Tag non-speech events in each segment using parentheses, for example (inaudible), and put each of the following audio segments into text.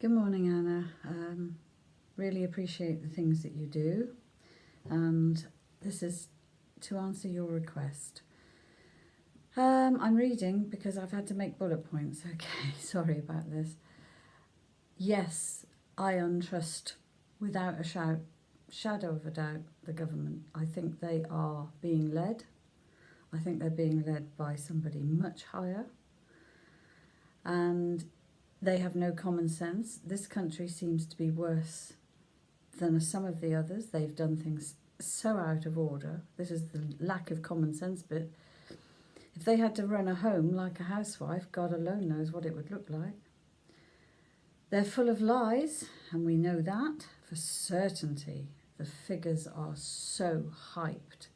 Good morning, Anna. Um, really appreciate the things that you do, and this is to answer your request. Um, I'm reading because I've had to make bullet points. (laughs) Okay, sorry about this. Yes, I untrust without a shout, shadow of a doubt the government. I think they are being led. I think they're being led by somebody much higher. And they have no common sense. This country seems to be worse than some of the others. They've done things so out of order. This is the lack of common sense bit. If they had to run a home like a housewife, God alone knows what it would look like. They're full of lies, and we know that for certainty. The figures are so hyped.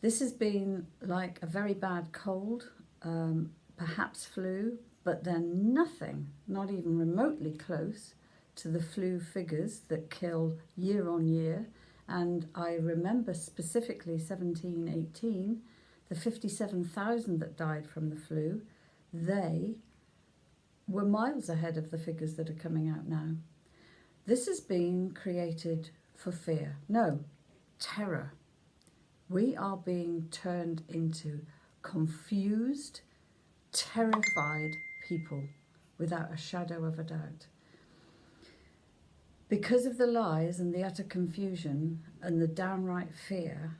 This has been like a very bad cold, um, perhaps flu, but they're nothing, not even remotely close to the flu figures that kill year on year. And I remember specifically 17, 18, the 57,000 that died from the flu, they were miles ahead of the figures that are coming out now. This has been created for fear. No, terror. We are being turned into confused, terrified people without a shadow of a doubt. Because of the lies and the utter confusion and the downright fear,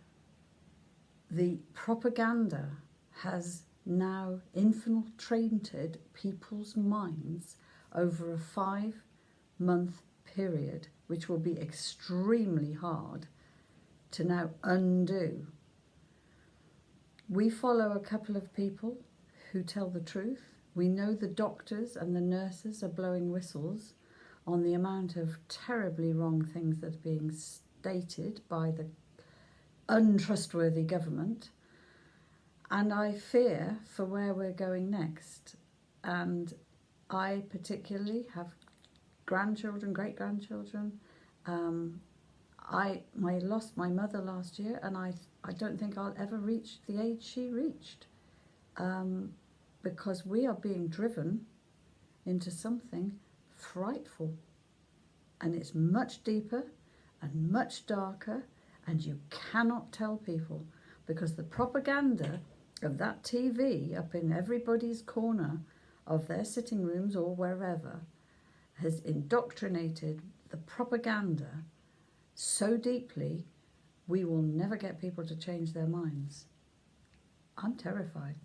the propaganda has now infiltrated people's minds over a five month period, which will be extremely hard to now undo. We follow a couple of people who tell the truth we know the doctors and the nurses are blowing whistles on the amount of terribly wrong things that are being stated by the untrustworthy government. And I fear for where we're going next. And I particularly have grandchildren, great grandchildren. Um, I, I lost my mother last year, and I, I don't think I'll ever reach the age she reached. Um, because we are being driven into something frightful. And it's much deeper and much darker, and you cannot tell people because the propaganda of that TV up in everybody's corner of their sitting rooms or wherever has indoctrinated the propaganda so deeply we will never get people to change their minds. I'm terrified.